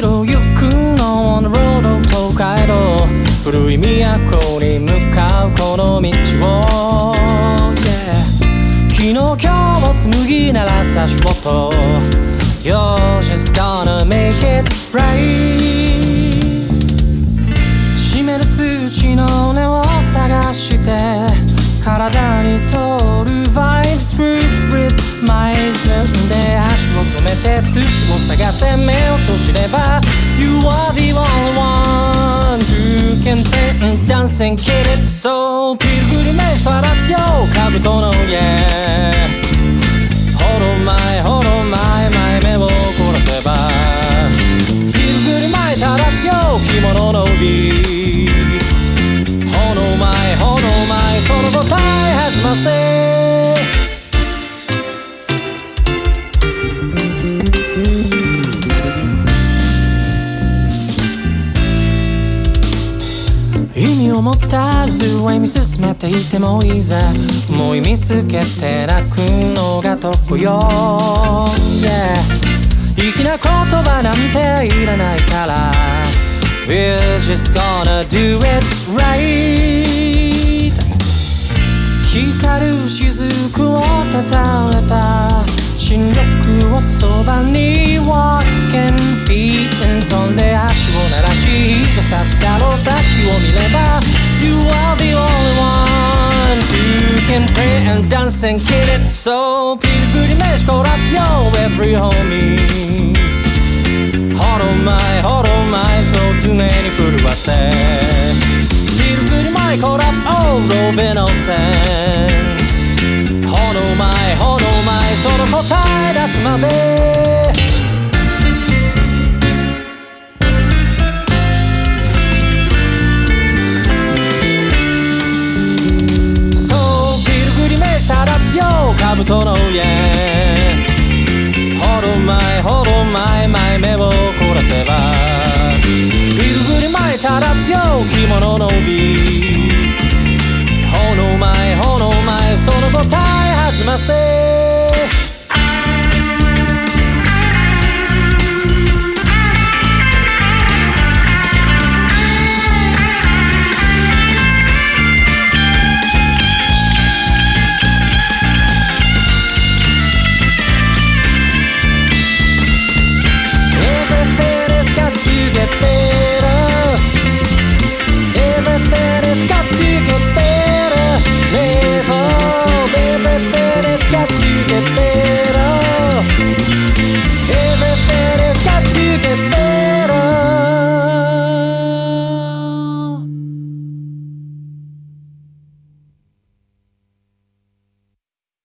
ろ行くの on the road of 東海道古い都に向かうこの道を、yeah、昨日今日も紡ぎならさ仕事 You're just gonna make it right を探せ目を閉じれば You are the only one who can take dance and get it. So ピルグリメイしたらよカブトの家。ほど前ほど前前目を凝らせば。ピルグリ巻いたらよ着物の帯。意味を持たず歩み進めていてもいいぜ思い見つけて泣くのが得よ、yeah、粋な言葉なんていらないから We're just gonna do it right 光る雫をたたえた新緑をそばに。And dance and kill it So ピルグリメシコラよ Every homies ほろ前ほろ前そう常に震わせ。ピルグリマイコラオーロベノセンス。ほの前ほの前その答え出すまで。Yeah ほろまいほど前前目を凝らせばビルグリ巻いたら病気者の帯ほの